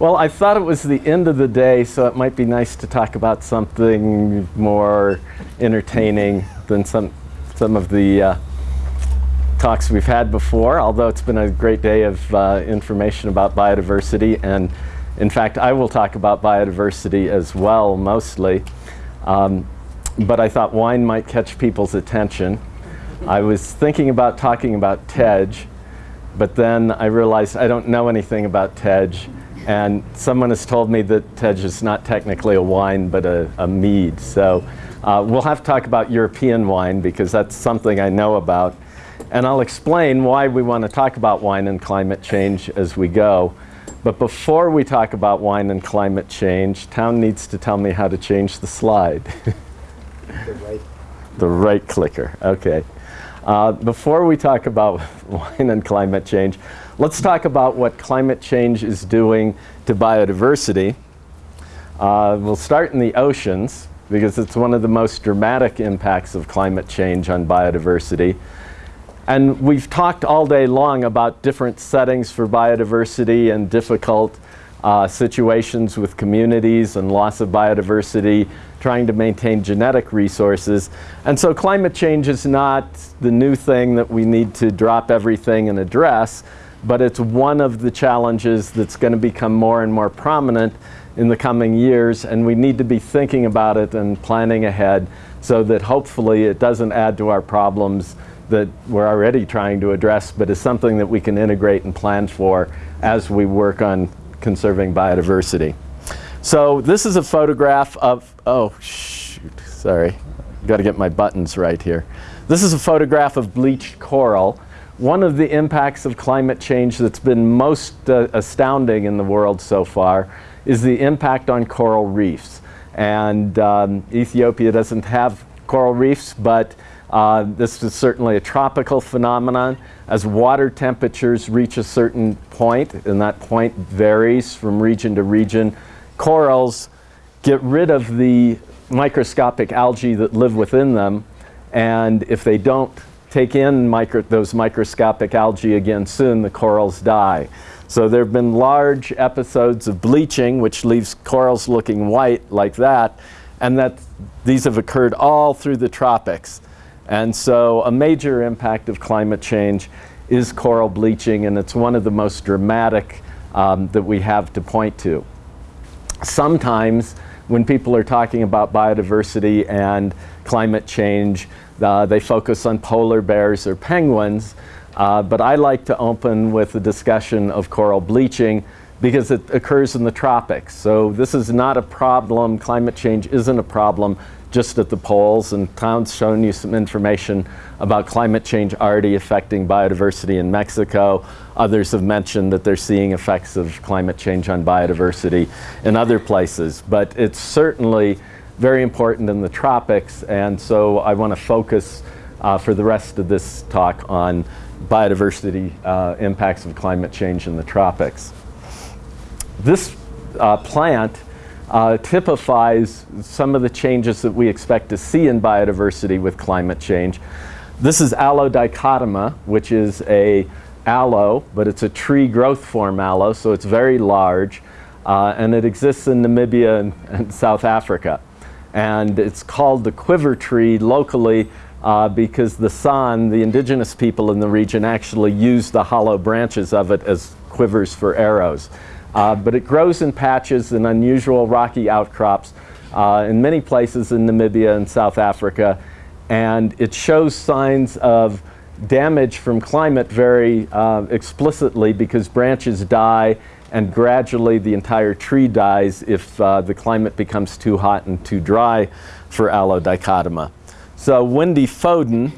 Well, I thought it was the end of the day, so it might be nice to talk about something more entertaining than some, some of the uh, talks we've had before, although it's been a great day of uh, information about biodiversity. And in fact, I will talk about biodiversity as well, mostly. Um, but I thought wine might catch people's attention. I was thinking about talking about TEJ, but then I realized I don't know anything about TEJ. And someone has told me that TEJ is not technically a wine, but a, a mead. So uh, we'll have to talk about European wine because that's something I know about. And I'll explain why we want to talk about wine and climate change as we go. But before we talk about wine and climate change, Town needs to tell me how to change the slide. The right. the right clicker, okay. Uh, before we talk about wine and climate change, let's talk about what climate change is doing to biodiversity. Uh, we'll start in the oceans because it's one of the most dramatic impacts of climate change on biodiversity. And we've talked all day long about different settings for biodiversity and difficult uh, situations with communities and loss of biodiversity, trying to maintain genetic resources. And so climate change is not the new thing that we need to drop everything and address, but it's one of the challenges that's going to become more and more prominent in the coming years, and we need to be thinking about it and planning ahead so that hopefully it doesn't add to our problems that we're already trying to address, but is something that we can integrate and plan for as we work on conserving biodiversity. So this is a photograph of, oh shoot, sorry. Got to get my buttons right here. This is a photograph of bleached coral. One of the impacts of climate change that's been most uh, astounding in the world so far is the impact on coral reefs. And um, Ethiopia doesn't have coral reefs, but uh, this is certainly a tropical phenomenon. As water temperatures reach a certain point, and that point varies from region to region, corals get rid of the microscopic algae that live within them. And if they don't take in micro those microscopic algae again soon, the corals die. So there have been large episodes of bleaching, which leaves corals looking white like that. And that these have occurred all through the tropics. And so a major impact of climate change is coral bleaching, and it's one of the most dramatic um, that we have to point to. Sometimes when people are talking about biodiversity and climate change, uh, they focus on polar bears or penguins, uh, but I like to open with a discussion of coral bleaching because it occurs in the tropics. So this is not a problem, climate change isn't a problem just at the poles, and Town's shown you some information about climate change already affecting biodiversity in Mexico. Others have mentioned that they're seeing effects of climate change on biodiversity in other places, but it's certainly very important in the tropics, and so I want to focus uh, for the rest of this talk on biodiversity uh, impacts of climate change in the tropics. This uh, plant uh, typifies some of the changes that we expect to see in biodiversity with climate change. This is Aloe dichotoma, which is a aloe, but it's a tree growth form aloe, so it's very large, uh, and it exists in Namibia and, and, South Africa. And it's called the quiver tree locally uh, because the San, the indigenous people in the region, actually use the hollow branches of it as quivers for arrows. Uh, but it grows in patches and unusual rocky outcrops uh, in many places in Namibia and South Africa. And it shows signs of damage from climate very uh, explicitly because branches die and gradually the entire tree dies if uh, the climate becomes too hot and too dry for Aloe dichotoma. So Wendy Foden,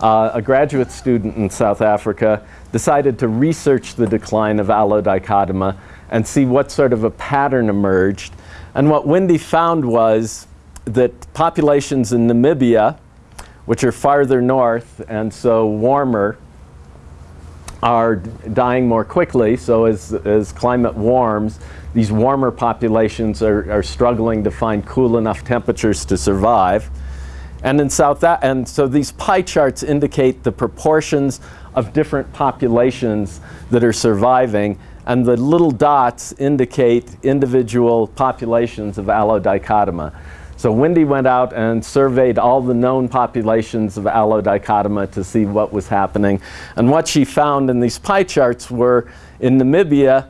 uh, a graduate student in South Africa, decided to research the decline of Aloe dichotoma and see what sort of a pattern emerged. And what Wendy found was that populations in Namibia, which are farther north and so warmer, are dying more quickly. So as, as climate warms, these warmer populations are, are struggling to find cool enough temperatures to survive. And in South, and so these pie charts indicate the proportions of different populations that are surviving and the little dots indicate individual populations of Aloe dichotoma. So Wendy went out and surveyed all the known populations of Aloe dichotoma to see what was happening. And what she found in these pie charts were in Namibia,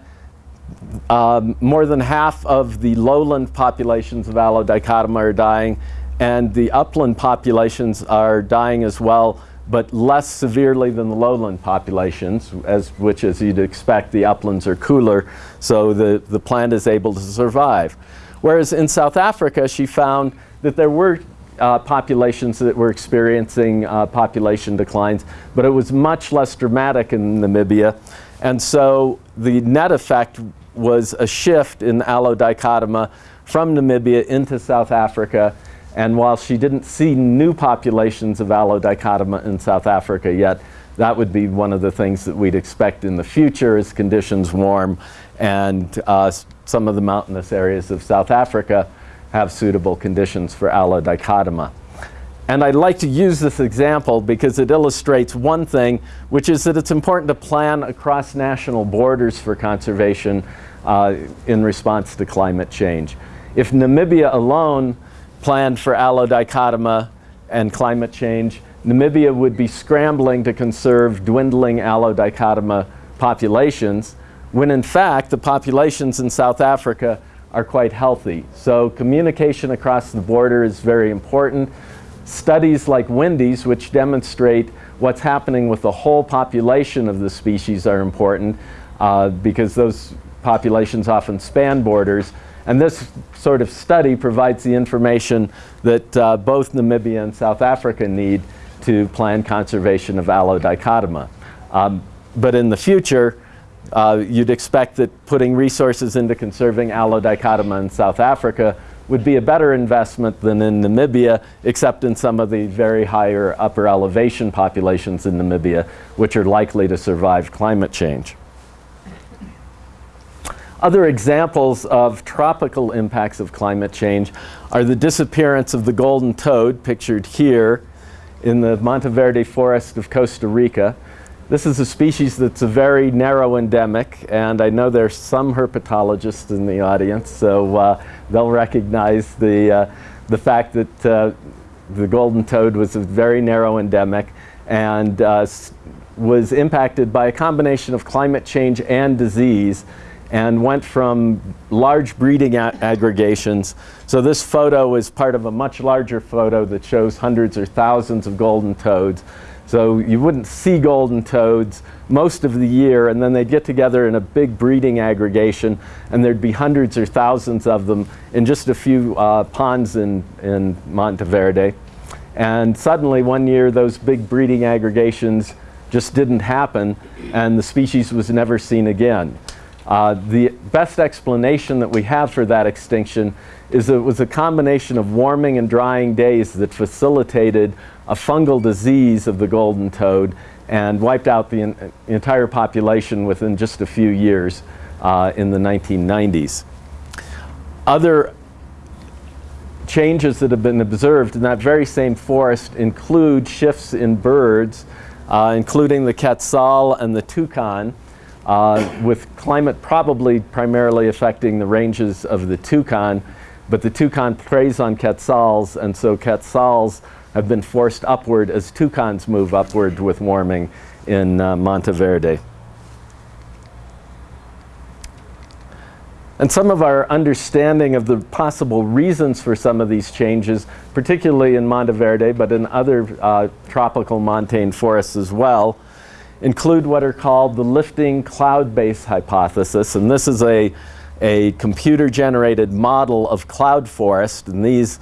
um, more than half of the lowland populations of Aloe dichotoma are dying, and the upland populations are dying as well, but less severely than the lowland populations, as, which as you'd expect, the uplands are cooler, so the, the plant is able to survive. Whereas in South Africa, she found that there were uh, populations that were experiencing uh, population declines, but it was much less dramatic in Namibia. And so the net effect was a shift in Aloe dichotoma from Namibia into South Africa. And while she didn't see new populations of Aloe dichotoma in South Africa yet, that would be one of the things that we'd expect in the future as conditions warm and uh, some of the mountainous areas of South Africa have suitable conditions for Aloe dichotoma. And I'd like to use this example because it illustrates one thing, which is that it's important to plan across national borders for conservation uh, in response to climate change. If Namibia alone planned for Aloe dichotoma and climate change, Namibia would be scrambling to conserve dwindling Aloe dichotoma populations, when in fact the populations in South Africa are quite healthy. So communication across the border is very important. Studies like Wendy's, which demonstrate what's happening with the whole population of the species are important uh, because those populations often span borders. And this sort of study provides the information that uh, both Namibia and South Africa need to plan conservation of Aloe dichotoma. Um, but in the future, uh, you'd expect that putting resources into conserving Aloe dichotoma in South Africa would be a better investment than in Namibia, except in some of the very higher upper elevation populations in Namibia, which are likely to survive climate change. Other examples of tropical impacts of climate change are the disappearance of the golden toad, pictured here, in the Monteverde forest of Costa Rica. This is a species that's a very narrow endemic, and I know there's some herpetologists in the audience, so uh, they'll recognize the, uh, the fact that uh, the golden toad was a very narrow endemic and uh, was impacted by a combination of climate change and disease and went from large breeding aggregations. So this photo is part of a much larger photo that shows hundreds or thousands of golden toads. So you wouldn't see golden toads most of the year and then they'd get together in a big breeding aggregation and there'd be hundreds or thousands of them in just a few uh, ponds in, in Monteverde. And suddenly one year those big breeding aggregations just didn't happen and the species was never seen again. Uh, the best explanation that we have for that extinction is that it was a combination of warming and drying days that facilitated a fungal disease of the golden toad and wiped out the entire population within just a few years uh, in the 1990s. Other changes that have been observed in that very same forest include shifts in birds, uh, including the quetzal and the toucan uh, with climate probably primarily affecting the ranges of the toucan, but the toucan preys on quetzals, and so quetzals have been forced upward as toucans move upward with warming in uh, Monteverde. And some of our understanding of the possible reasons for some of these changes, particularly in Monteverde, but in other uh, tropical montane forests as well, include what are called the lifting cloud base hypothesis. And this is a, a computer generated model of cloud forest. And these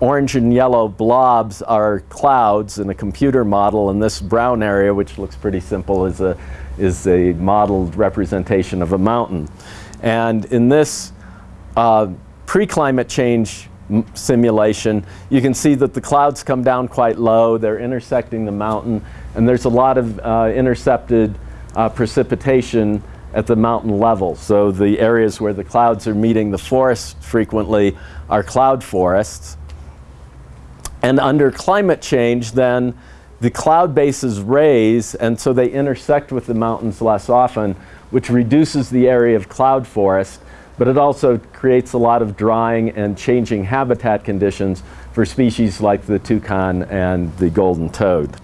orange and yellow blobs are clouds in a computer model. And this brown area, which looks pretty simple, is a, is a modeled representation of a mountain. And in this uh, pre-climate change simulation, you can see that the clouds come down quite low. They're intersecting the mountain and there's a lot of uh, intercepted uh, precipitation at the mountain level. So the areas where the clouds are meeting the forest frequently are cloud forests. And under climate change, then the cloud bases raise, and so they intersect with the mountains less often, which reduces the area of cloud forest, but it also creates a lot of drying and changing habitat conditions for species like the toucan and the golden toad.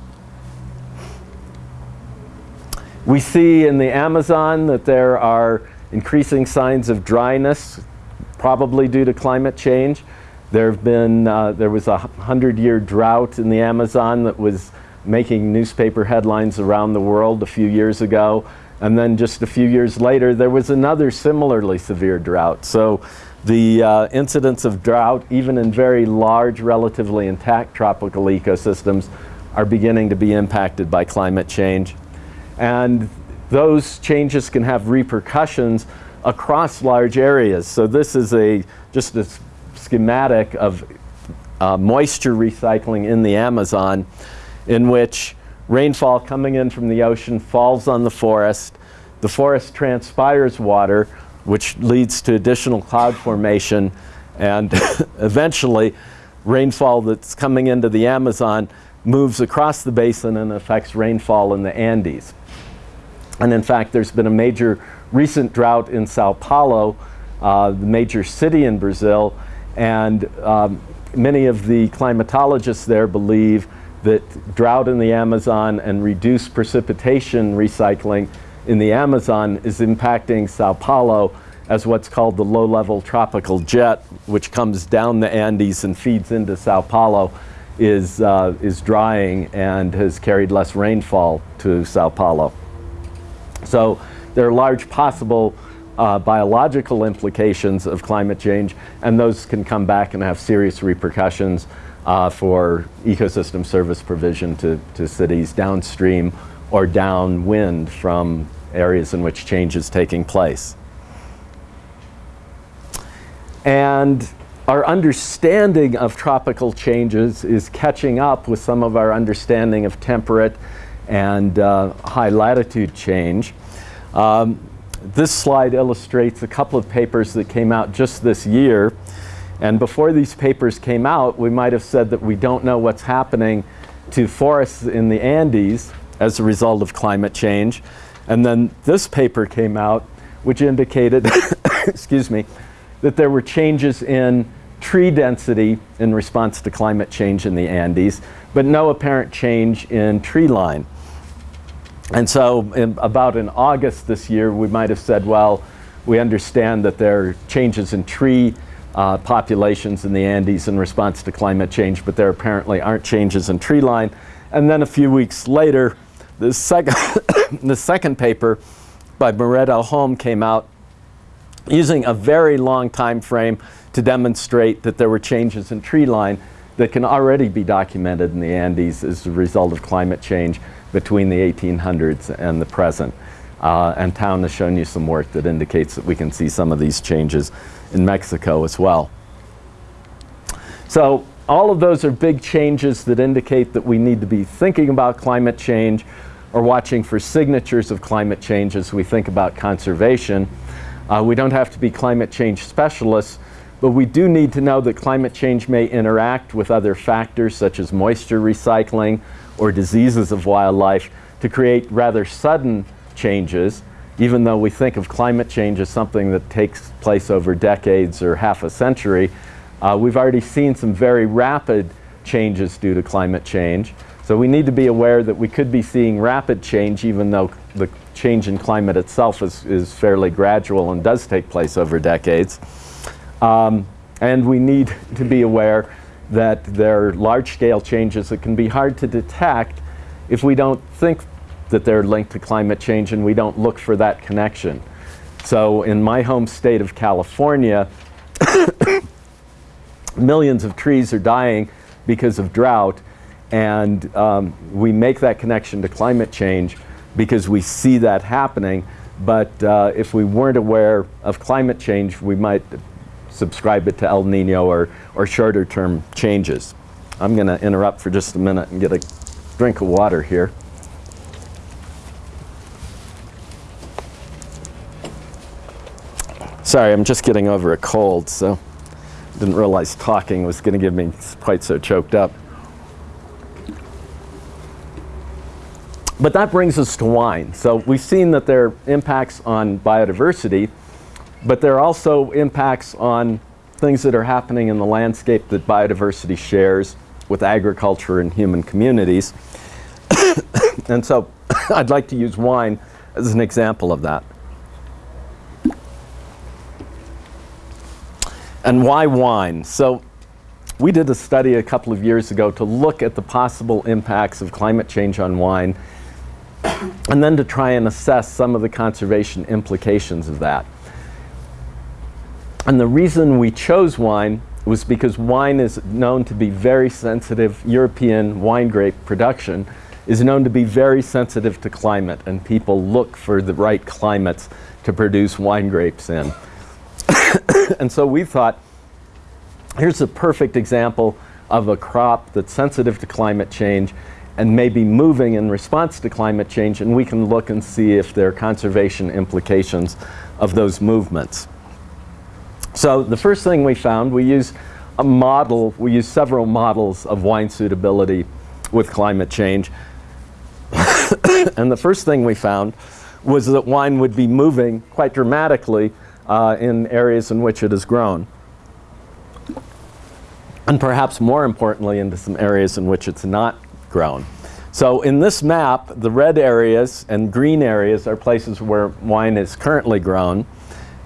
We see in the Amazon that there are increasing signs of dryness, probably due to climate change. There have been, uh, there was a hundred year drought in the Amazon that was making newspaper headlines around the world a few years ago. And then just a few years later, there was another similarly severe drought. So the uh, incidence of drought, even in very large, relatively intact tropical ecosystems, are beginning to be impacted by climate change. And those changes can have repercussions across large areas. So this is a just a schematic of uh, moisture recycling in the Amazon in which rainfall coming in from the ocean falls on the forest. The forest transpires water, which leads to additional cloud formation, and eventually rainfall that's coming into the Amazon moves across the basin and affects rainfall in the Andes. And in fact, there's been a major recent drought in Sao Paulo, uh, the major city in Brazil, and um, many of the climatologists there believe that drought in the Amazon and reduced precipitation recycling in the Amazon is impacting Sao Paulo as what's called the low-level tropical jet, which comes down the Andes and feeds into Sao Paulo, is, uh, is drying and has carried less rainfall to Sao Paulo. So there are large possible uh, biological implications of climate change, and those can come back and have serious repercussions uh, for ecosystem service provision to, to cities downstream or downwind from areas in which change is taking place. And our understanding of tropical changes is catching up with some of our understanding of temperate and uh, high latitude change. Um, this slide illustrates a couple of papers that came out just this year. And before these papers came out, we might have said that we don't know what's happening to forests in the Andes as a result of climate change. And then this paper came out, which indicated, excuse me, that there were changes in tree density in response to climate change in the Andes, but no apparent change in tree line. And so in, about in August this year, we might have said, well, we understand that there are changes in tree uh, populations in the Andes in response to climate change, but there apparently aren't changes in tree line. And then a few weeks later, the second, the second paper by Morueta-Holme came out using a very long time frame to demonstrate that there were changes in tree line that can already be documented in the Andes as a result of climate change between the 1800s and the present. Uh, and Town has shown you some work that indicates that we can see some of these changes in Mexico as well. So all of those are big changes that indicate that we need to be thinking about climate change or watching for signatures of climate change as we think about conservation. Uh, we don't have to be climate change specialists, but we do need to know that climate change may interact with other factors such as moisture recycling or diseases of wildlife to create rather sudden changes, even though we think of climate change as something that takes place over decades or half a century. Uh, we've already seen some very rapid changes due to climate change. So we need to be aware that we could be seeing rapid change even though the change in climate itself is, is fairly gradual and does take place over decades. Um, and we need to be aware that there are large-scale changes that can be hard to detect if we don't think that they're linked to climate change and we don't look for that connection. So in my home state of California, millions of trees are dying because of drought and um, we make that connection to climate change because we see that happening but uh, if we weren't aware of climate change we might subscribe it to El Nino or, or shorter term changes. I'm going to interrupt for just a minute and get a drink of water here. Sorry, I'm just getting over a cold, so didn't realize talking was going to get me quite so choked up. But that brings us to wine. So we've seen that there are impacts on biodiversity, but there are also impacts on things that are happening in the landscape that biodiversity shares with agriculture and human communities. and so I'd like to use wine as an example of that. And why wine? So we did a study a couple of years ago to look at the possible impacts of climate change on wine and then to try and assess some of the conservation implications of that. And the reason we chose wine was because wine is known to be very sensitive, European wine grape production is known to be very sensitive to climate and people look for the right climates to produce wine grapes in. and so we thought, here's a perfect example of a crop that's sensitive to climate change and may be moving in response to climate change and we can look and see if there are conservation implications of those movements. So the first thing we found, we use a model, we use several models of wine suitability with climate change. and the first thing we found was that wine would be moving quite dramatically uh, in areas in which it is grown. And perhaps more importantly, into some areas in which it's not grown. So in this map, the red areas and green areas are places where wine is currently grown.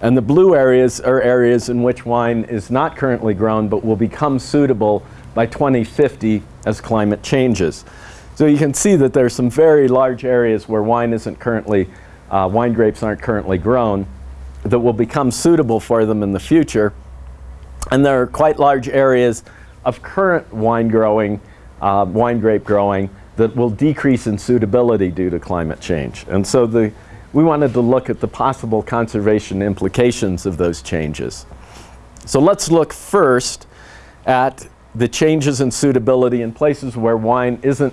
And the blue areas are areas in which wine is not currently grown but will become suitable by 2050 as climate changes. So you can see that there are some very large areas where wine isn't currently, uh, wine grapes aren't currently grown that will become suitable for them in the future. And there are quite large areas of current wine growing, uh, wine grape growing that will decrease in suitability due to climate change. And so the, we wanted to look at the possible conservation implications of those changes. So let's look first at the changes in suitability in places where wine isn't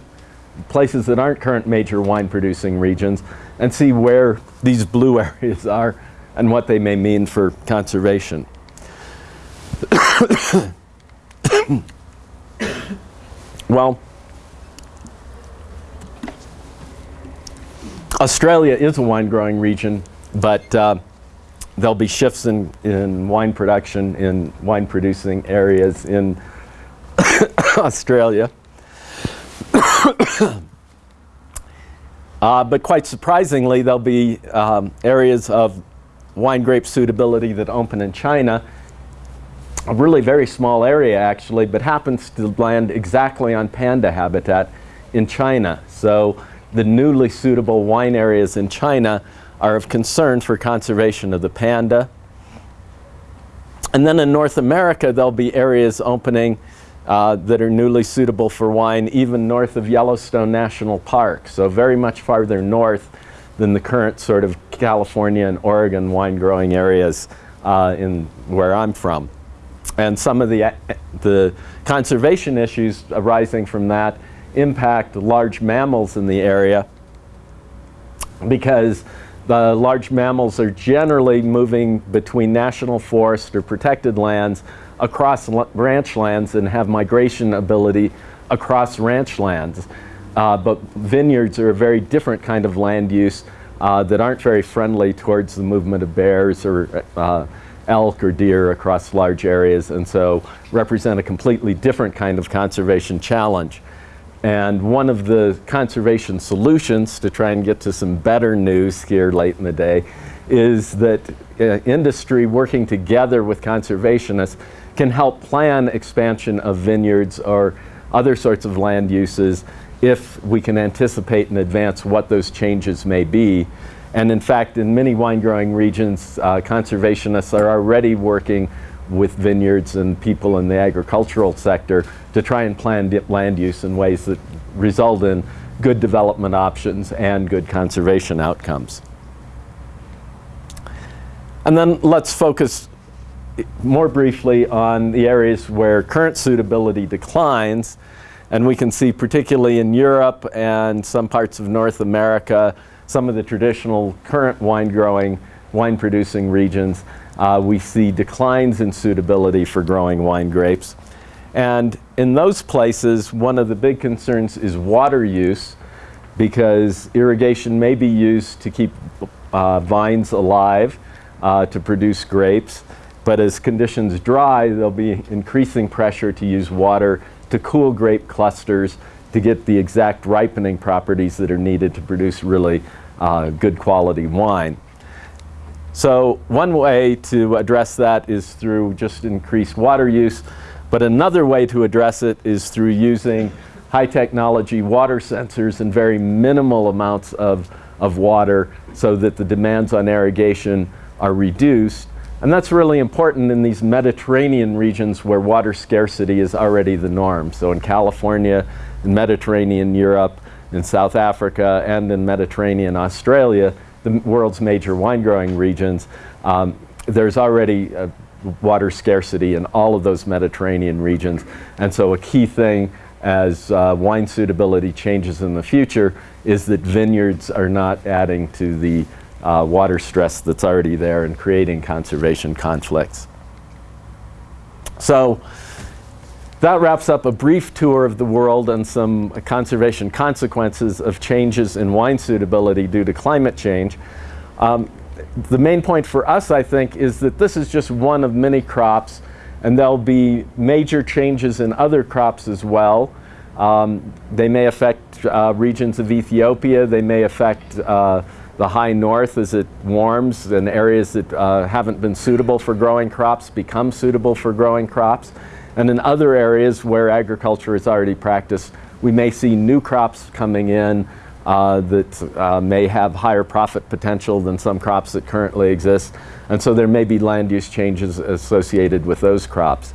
places that aren't current major wine producing regions and see where these blue areas are and what they may mean for conservation. well, Australia is a wine growing region, but uh, there'll be shifts in, in wine production in wine producing areas in Australia. uh, but quite surprisingly, there'll be um, areas of wine grape suitability that open in China, a really very small area actually, but happens to land exactly on panda habitat in China. So the newly suitable wine areas in China are of concern for conservation of the panda. And then in North America, there'll be areas opening uh, that are newly suitable for wine, even north of Yellowstone National Park. So very much farther north than the current sort of California and Oregon wine growing areas uh, in where I'm from. And some of the, the conservation issues arising from that impact large mammals in the area because the large mammals are generally moving between national forest or protected lands across ranch lands and have migration ability across ranch lands. Uh, but vineyards are a very different kind of land use uh, that aren't very friendly towards the movement of bears or uh, elk or deer across large areas and so represent a completely different kind of conservation challenge. And one of the conservation solutions to try and get to some better news here late in the day is that uh, industry working together with conservationists can help plan expansion of vineyards or other sorts of land uses if we can anticipate in advance what those changes may be. And in fact, in many wine growing regions, uh, conservationists are already working with vineyards and people in the agricultural sector to try and plan land use in ways that result in good development options and good conservation outcomes. And then let's focus more briefly on the areas where current suitability declines. And we can see particularly in Europe and some parts of North America, some of the traditional current wine growing, wine producing regions, uh, we see declines in suitability for growing wine grapes. And in those places, one of the big concerns is water use because irrigation may be used to keep uh, vines alive, uh, to produce grapes. But as conditions dry, there'll be increasing pressure to use water to cool grape clusters to get the exact ripening properties that are needed to produce really uh, good quality wine. So one way to address that is through just increased water use, but another way to address it is through using high technology water sensors in very minimal amounts of, of water so that the demands on irrigation are reduced. And that's really important in these Mediterranean regions where water scarcity is already the norm. So in California, in Mediterranean Europe, in South Africa, and in Mediterranean Australia, the world's major wine growing regions, um, there's already water scarcity in all of those Mediterranean regions. And so a key thing as uh, wine suitability changes in the future is that vineyards are not adding to the uh, water stress that's already there and creating conservation conflicts. So that wraps up a brief tour of the world and some conservation consequences of changes in wine suitability due to climate change. Um, the main point for us, I think, is that this is just one of many crops and there'll be major changes in other crops as well. Um, they may affect uh, regions of Ethiopia, they may affect uh, the high north as it warms and areas that uh, haven't been suitable for growing crops become suitable for growing crops. And in other areas where agriculture is already practiced, we may see new crops coming in uh, that uh, may have higher profit potential than some crops that currently exist. And so there may be land use changes associated with those crops.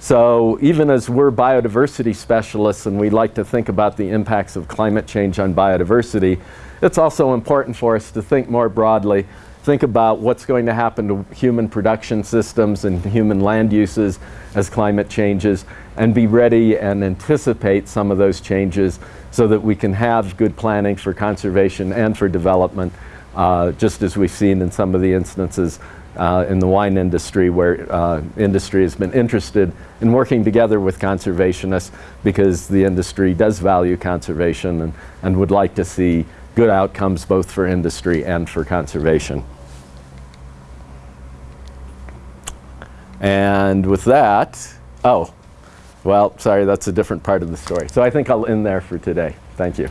So even as we're biodiversity specialists and we like to think about the impacts of climate change on biodiversity, it's also important for us to think more broadly, think about what's going to happen to human production systems and human land uses as climate changes, and be ready and anticipate some of those changes so that we can have good planning for conservation and for development, uh, just as we've seen in some of the instances uh, in the wine industry where uh, industry has been interested in working together with conservationists because the industry does value conservation and, and would like to see good outcomes both for industry and for conservation. And with that, oh, well, sorry, that's a different part of the story. So I think I'll end there for today. Thank you.